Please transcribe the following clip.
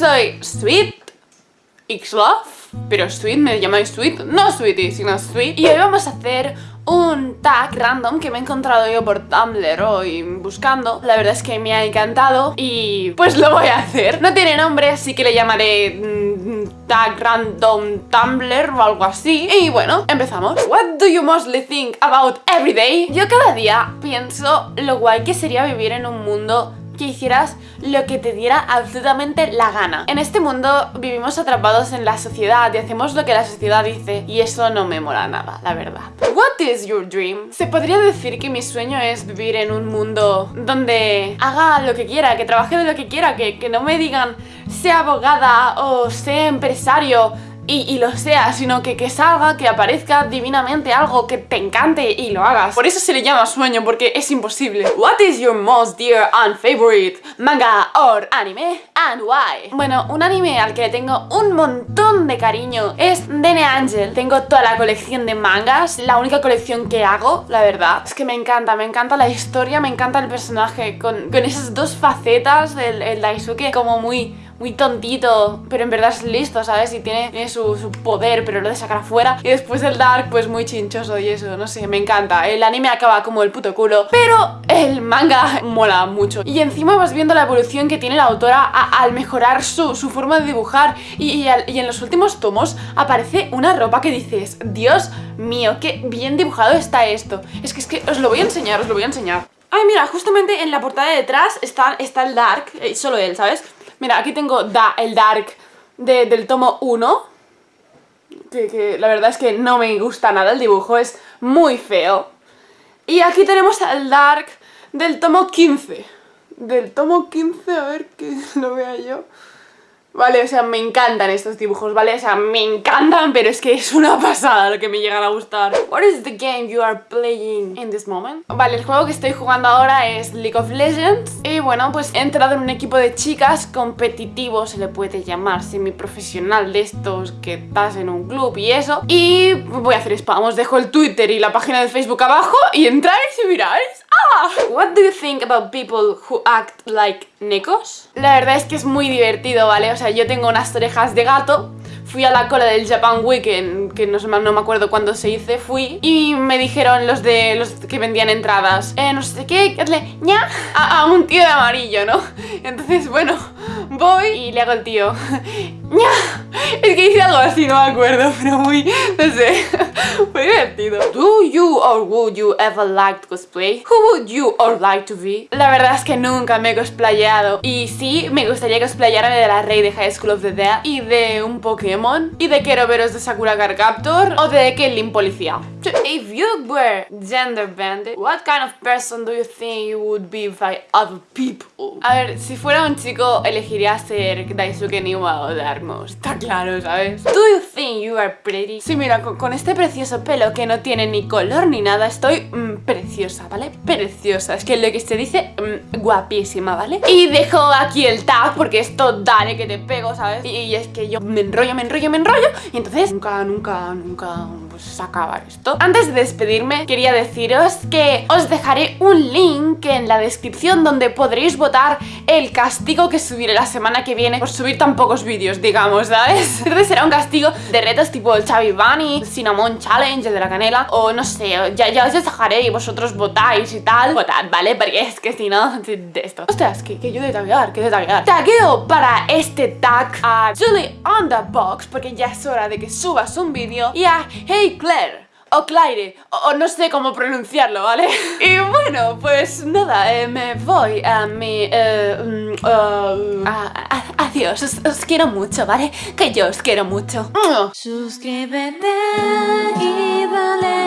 soy Sweet X-Love, pero Sweet me llamáis Sweet, no Sweetie, sino Sweet. Y hoy vamos a hacer un tag random que me he encontrado yo por Tumblr hoy buscando. La verdad es que me ha encantado y pues lo voy a hacer. No tiene nombre, así que le llamaré mm, tag random Tumblr o algo así. Y bueno, empezamos. What do you mostly think about every day? Yo cada día pienso lo guay que sería vivir en un mundo que hicieras lo que te diera absolutamente la gana. En este mundo vivimos atrapados en la sociedad y hacemos lo que la sociedad dice y eso no me mola nada, la verdad. What is your dream? Se podría decir que mi sueño es vivir en un mundo donde haga lo que quiera, que trabaje de lo que quiera, que, que no me digan sea abogada o sea empresario y, lo sea, sino que, que salga, que aparezca divinamente algo que te encante y lo hagas. Por eso se le llama sueño, porque es imposible. What is your most dear and favorite manga or anime and why? Bueno, un anime al que le tengo un montón de cariño es Dene Angel. Tengo toda la colección de mangas, la única colección que hago, la verdad. Es que me encanta, me encanta la historia, me encanta el personaje con, con esas dos facetas, el, el Daisuke como muy muy tontito, pero en verdad es listo, ¿sabes? Y tiene, su, poder, pero lo de sacar afuera. Y después el Dark, pues muy chinchoso y eso, no sé, me encanta. El anime acaba como el puto culo, pero el manga mola mucho. Y encima vas viendo la evolución que tiene la autora al mejorar su, forma de dibujar. Y, y en los últimos tomos aparece una ropa que dices, Dios mío, qué bien dibujado está esto. Es que, es que os lo voy a enseñar, os lo voy a enseñar. Ay, mira, justamente en la portada de detrás está, está el Dark, eh, solo él, ¿sabes? Mira, aquí tengo da, el Dark del tomo 1 que, la verdad es que no me gusta nada el dibujo, es muy feo. Y aquí tenemos el Dark del tomo 15 Del tomo 15, a ver que lo vea yo Vale, o sea, me encantan estos dibujos, ¿vale? O sea, me encantan, pero es que es una pasada lo que me llegan a gustar. What is the game you are playing in this moment? Vale, el juego que estoy jugando ahora es League of Legends. Y bueno, pues he entrado en un equipo de chicas competitivo, se le puede llamar, semiprofesional de estos que estás en un club y eso. Y voy a hacer spam, os dejo el Twitter y la página de Facebook abajo y entráis y miráis. ¡Ah! What do you think about people who act like necos? La verdad es que es muy divertido, ¿vale? O sea, yo tengo unas orejas de gato Fui a la cola del Japan Weekend, que no, no me acuerdo cuándo se hice, fui Y me dijeron los de los que vendían entradas eh, No sé qué, le ña a, a un tío de amarillo, ¿no? Entonces, bueno, voy y le hago el tío ¡ña! Es que hice algo así, no me acuerdo, pero muy, no sé, muy divertido. Do you or would you ever like to cosplay? Who would you or like to be? La verdad es que nunca me he cosplayado. Y sí, me gustaría cosplayarme de la Rey de High School of the Dead y de un Pokémon y de Keroberos de Sakura Card Captor o de Kellin Policía. If you were gender banded, what kind of person do you think you would be by other people? A ver, si fuera un chico elegiría ser Daisuke Niwa o Darkmost, está ¿sabes? Do you think you are pretty? Sí, mira, con, este precioso pelo que no tiene ni color ni nada, estoy mm, preciosa, ¿vale? Preciosa, es que lo que se dice, mm, guapísima, ¿vale? Y dejo aquí el tag porque esto dale que te pego, ¿sabes? y es que yo me enrollo, me enrollo, me enrollo y entonces nunca, nunca, nunca pues acabar esto. Antes de despedirme, quería deciros que os dejaré un link en la descripción donde podréis votar el castigo que subiré la semana que viene por subir tan pocos vídeos, digamos, ¿sabes? Entonces será un castigo de retos tipo el Chavi Bunny, Cinnamon Challenge, de la canela, o no sé, ya, ya os dejaré y vosotros votáis y tal. Votad, ¿vale? Porque es que si no, de esto. Ostras, que, que yo de taguear, que de taguear. Tagueo para este tag a Julie on the Box, porque ya es hora de que subas un vídeo, y a Hey Claire o Claire, o, no sé cómo pronunciarlo, ¿vale? Y bueno, pues nada, eh, me voy a mi... Eh, uh, adiós, os, quiero mucho, ¿vale? Que yo os quiero mucho. Suscríbete y dale a